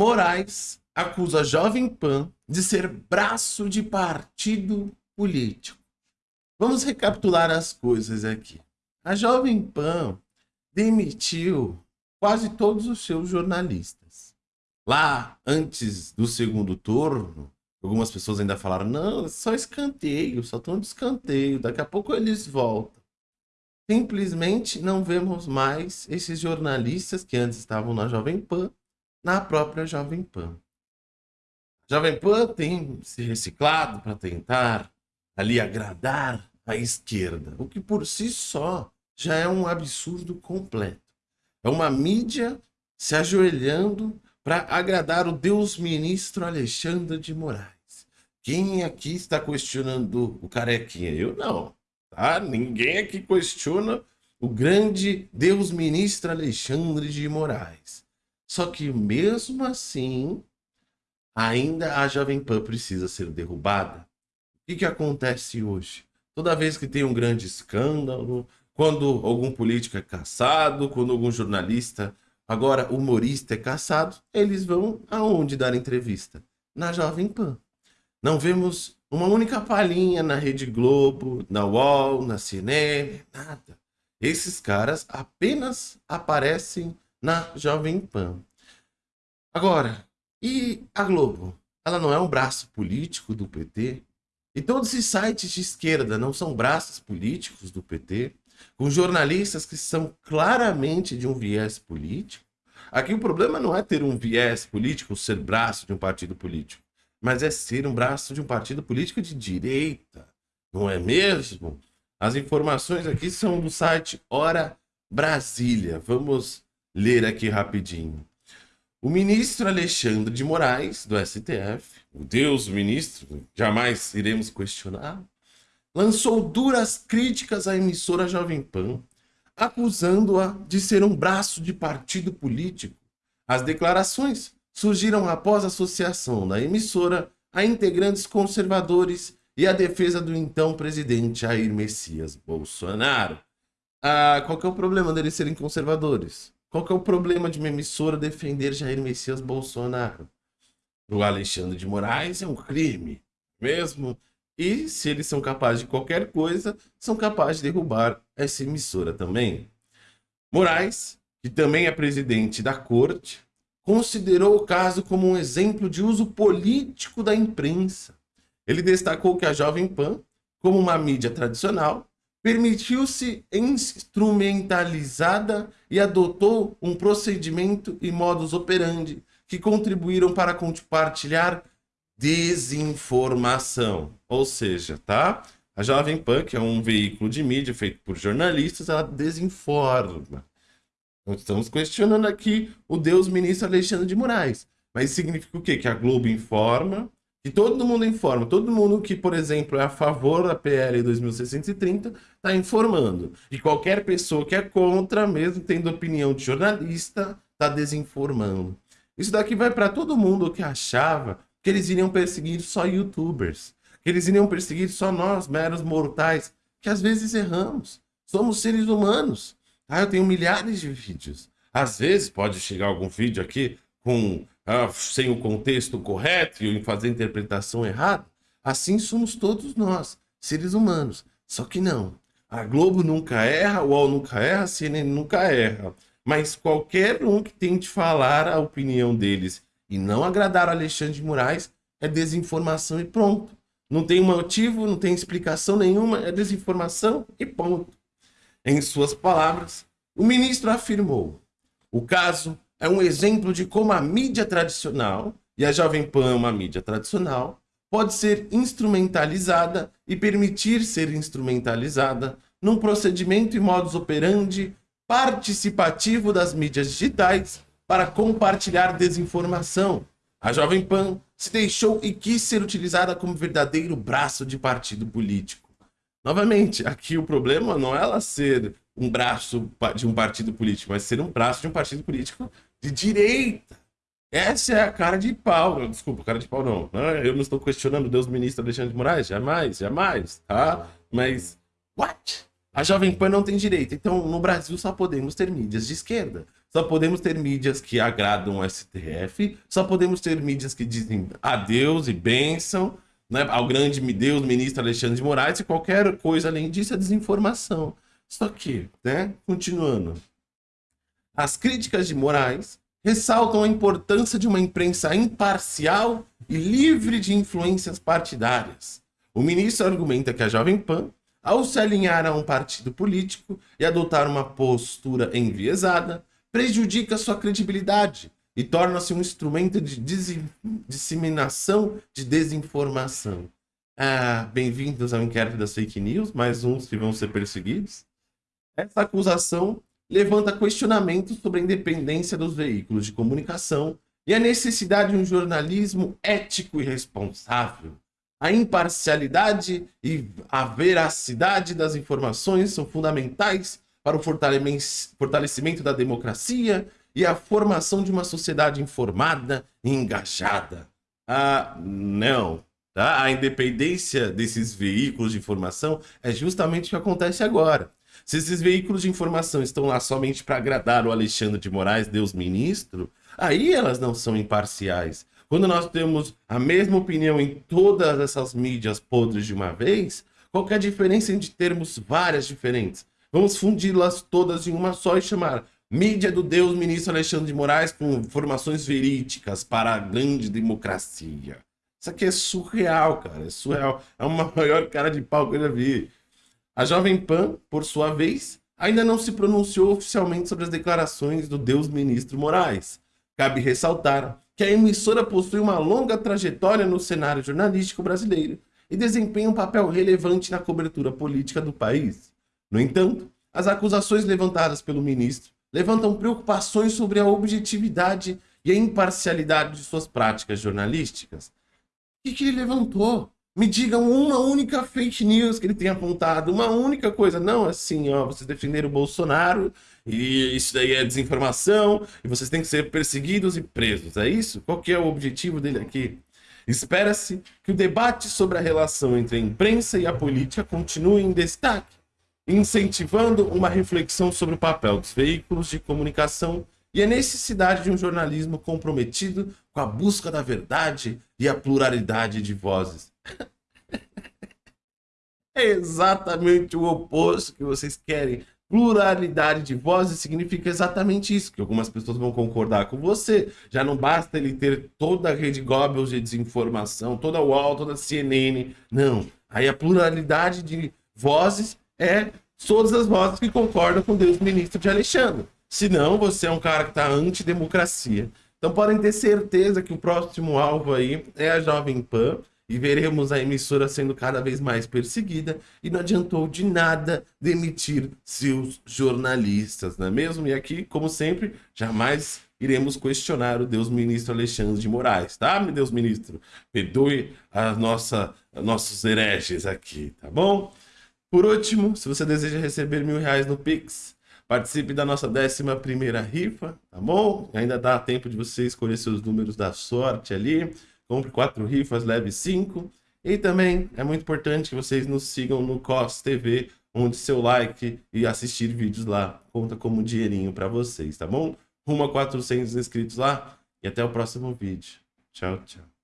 Moraes acusa a Jovem Pan de ser braço de partido político. Vamos recapitular as coisas aqui. A Jovem Pan demitiu quase todos os seus jornalistas. Lá, antes do segundo turno, algumas pessoas ainda falaram, não, só escanteio, só estão de escanteio, daqui a pouco eles voltam. Simplesmente não vemos mais esses jornalistas que antes estavam na Jovem Pan, na própria Jovem Pan. A Jovem Pan tem se reciclado para tentar ali agradar a esquerda, o que por si só já é um absurdo completo. É uma mídia se ajoelhando para agradar o Deus ministro Alexandre de Moraes. Quem aqui está questionando o carequinha? Eu não. Tá? Ninguém aqui questiona o grande Deus ministro Alexandre de Moraes. Só que mesmo assim, ainda a Jovem Pan precisa ser derrubada. O que, que acontece hoje? Toda vez que tem um grande escândalo, quando algum político é caçado, quando algum jornalista, agora humorista é caçado, eles vão aonde dar entrevista? Na Jovem Pan. Não vemos uma única palhinha na Rede Globo, na UOL, na CNN, nada. Esses caras apenas aparecem na Jovem Pan. Agora, e a Globo? Ela não é um braço político do PT? E todos esses sites de esquerda não são braços políticos do PT? Com jornalistas que são claramente de um viés político? Aqui o problema não é ter um viés político, ser braço de um partido político, mas é ser um braço de um partido político de direita, não é mesmo? As informações aqui são do site Hora Brasília. Vamos ler aqui rapidinho. O ministro Alexandre de Moraes, do STF, o Deus ministro, jamais iremos questionar, lançou duras críticas à emissora Jovem Pan, acusando-a de ser um braço de partido político. As declarações surgiram após a associação da emissora a integrantes conservadores e a defesa do então presidente Jair Messias Bolsonaro. Ah, qual que é o problema deles serem conservadores? Qual que é o problema de uma emissora defender Jair Messias Bolsonaro? O Alexandre de Moraes é um crime, mesmo. E se eles são capazes de qualquer coisa, são capazes de derrubar essa emissora também. Moraes, que também é presidente da corte, considerou o caso como um exemplo de uso político da imprensa. Ele destacou que a Jovem Pan, como uma mídia tradicional, permitiu-se instrumentalizada e adotou um procedimento e modus operandi que contribuíram para compartilhar desinformação. Ou seja, tá? A Jovem Pan, que é um veículo de mídia feito por jornalistas, ela desinforma. Estamos questionando aqui o Deus ministro Alexandre de Moraes. Mas significa o quê? Que a Globo informa, que todo mundo informa, todo mundo que, por exemplo, é a favor da PL 2630 está informando. E qualquer pessoa que é contra, mesmo tendo opinião de jornalista, está desinformando. Isso daqui vai para todo mundo que achava que eles iriam perseguir só youtubers, que eles iriam perseguir só nós, meros mortais, que às vezes erramos. Somos seres humanos. Ah, eu tenho milhares de vídeos. Às vezes pode chegar algum vídeo aqui com ah, sem o contexto correto e fazer a interpretação errada, assim somos todos nós, seres humanos. Só que não. A Globo nunca erra, o UOL nunca erra, a CNN nunca erra. Mas qualquer um que tente falar a opinião deles e não agradar o Alexandre de Moraes é desinformação e pronto. Não tem motivo, não tem explicação nenhuma, é desinformação e ponto. Em suas palavras, o ministro afirmou: o caso é um exemplo de como a mídia tradicional, e a Jovem Pan é uma mídia tradicional, pode ser instrumentalizada e permitir ser instrumentalizada num procedimento e modus operandi participativo das mídias digitais para compartilhar desinformação. A Jovem Pan se deixou e quis ser utilizada como verdadeiro braço de partido político. Novamente, aqui o problema não é ela ser um braço de um partido político, mas ser um braço de um partido político de direita. Essa é a cara de pau. Desculpa, cara de pau não. Né? Eu não estou questionando Deus ministro Alexandre de Moraes. Jamais, jamais. Tá? Mas, what? A Jovem Pan não tem direito. Então, no Brasil só podemos ter mídias de esquerda. só podemos ter mídias que agradam o STF, só podemos ter mídias que dizem adeus e bênção né, ao grande Deus, ministro Alexandre de Moraes, e qualquer coisa além disso é desinformação. Só que, né, continuando, as críticas de Moraes ressaltam a importância de uma imprensa imparcial e livre de influências partidárias. O ministro argumenta que a Jovem Pan, ao se alinhar a um partido político e adotar uma postura enviesada, prejudica sua credibilidade e torna-se um instrumento de disseminação de desinformação. Ah, bem-vindos ao inquérito das fake news, mais uns que vão ser perseguidos. Essa acusação levanta questionamentos sobre a independência dos veículos de comunicação e a necessidade de um jornalismo ético e responsável. A imparcialidade e a veracidade das informações são fundamentais para o fortalecimento da democracia e a formação de uma sociedade informada e engajada. Ah, não. Tá? A independência desses veículos de informação é justamente o que acontece agora. Se esses veículos de informação estão lá somente para agradar o Alexandre de Moraes, Deus ministro, aí elas não são imparciais. Quando nós temos a mesma opinião em todas essas mídias podres de uma vez, qual é a diferença entre termos várias diferentes? Vamos fundi-las todas em uma só e chamar mídia do Deus ministro Alexandre de Moraes com informações verídicas para a grande democracia. Isso aqui é surreal, cara, é surreal. É uma maior cara de pau que eu já vi. A Jovem Pan, por sua vez, ainda não se pronunciou oficialmente sobre as declarações do Deus Ministro Moraes. Cabe ressaltar que a emissora possui uma longa trajetória no cenário jornalístico brasileiro e desempenha um papel relevante na cobertura política do país. No entanto, as acusações levantadas pelo ministro levantam preocupações sobre a objetividade e a imparcialidade de suas práticas jornalísticas. O que, que ele levantou? Me digam uma única fake news que ele tenha apontado, uma única coisa. Não, assim, ó, vocês defenderam o Bolsonaro e isso daí é desinformação e vocês têm que ser perseguidos e presos. É isso? Qual que é o objetivo dele aqui? Espera-se que o debate sobre a relação entre a imprensa e a política continue em destaque, incentivando uma reflexão sobre o papel dos veículos de comunicação e a necessidade de um jornalismo comprometido com a busca da verdade e a pluralidade de vozes. é exatamente o oposto que vocês querem. Pluralidade de vozes significa exatamente isso, que algumas pessoas vão concordar com você. Já não basta ele ter toda a rede Goebbels de desinformação, toda a UOL, toda a CNN. Não. Aí a pluralidade de vozes é todas as vozes que concordam com Deus ministro de Alexandre. Senão, você é um cara que está anti-democracia. Então podem ter certeza que o próximo alvo aí é a Jovem Pan e veremos a emissora sendo cada vez mais perseguida e não adiantou de nada demitir seus jornalistas, não é mesmo? E aqui, como sempre, jamais iremos questionar o Deus Ministro Alexandre de Moraes, tá, meu Deus Ministro? Perdoe a nossa, nossos hereges aqui, tá bom? Por último, se você deseja receber mil reais no Pix, participe da nossa décima primeira rifa, tá bom? Ainda dá tempo de você escolher seus números da sorte ali. Compre quatro rifas, leve cinco. E também é muito importante que vocês nos sigam no COS TV, onde seu like e assistir vídeos lá conta como um dinheirinho para vocês, tá bom? Rumo a 400 inscritos lá e até o próximo vídeo. Tchau, tchau.